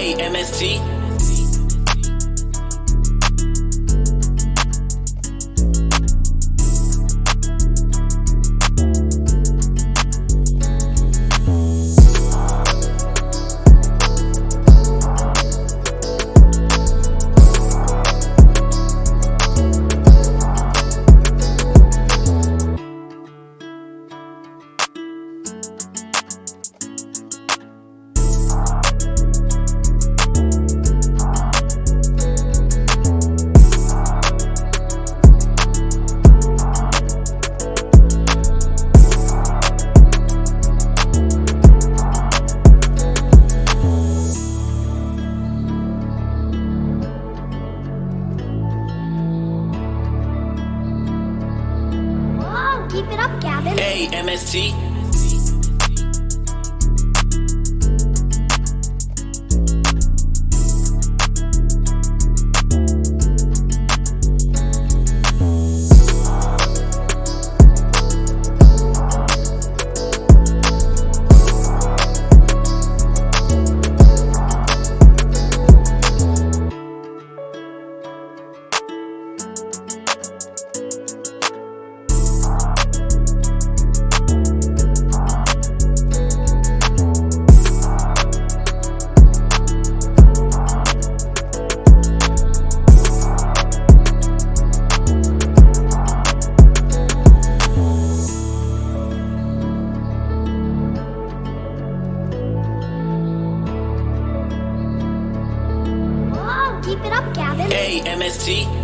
A-M-S-T keep it up, Gavin. Hey, MST. Keep it up, Gavin. Hey, MST.